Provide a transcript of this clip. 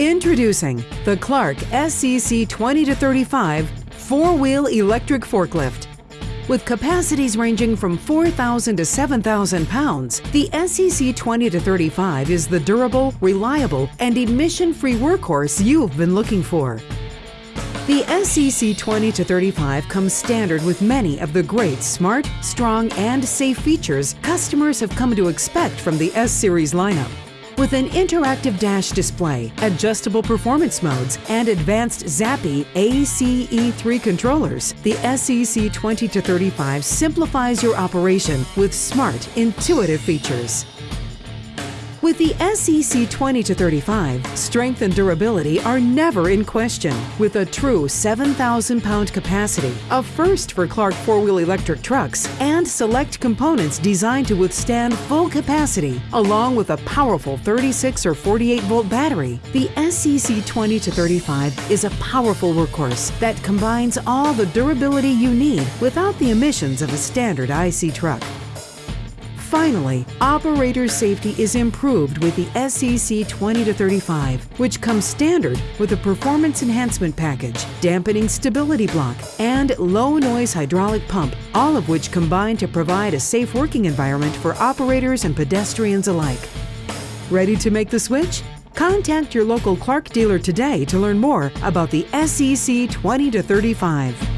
Introducing the Clark SCC 20 to 35 four-wheel electric forklift. With capacities ranging from 4,000 to 7,000 pounds, the SCC 20 to 35 is the durable, reliable, and emission-free workhorse you've been looking for. The SCC 20 to 35 comes standard with many of the great smart, strong, and safe features customers have come to expect from the S-Series lineup. With an interactive dash display, adjustable performance modes, and advanced Zapi ACE3 controllers, the SEC 20-35 simplifies your operation with smart, intuitive features. With the SEC 20 to 35, strength and durability are never in question. With a true 7,000 pound capacity, a first for Clark four wheel electric trucks, and select components designed to withstand full capacity, along with a powerful 36 or 48 volt battery, the SEC 20 to 35 is a powerful workhorse that combines all the durability you need without the emissions of a standard IC truck. Finally, operator safety is improved with the SEC 20-35, which comes standard with a performance enhancement package, dampening stability block, and low-noise hydraulic pump, all of which combine to provide a safe working environment for operators and pedestrians alike. Ready to make the switch? Contact your local Clark dealer today to learn more about the SEC 20-35.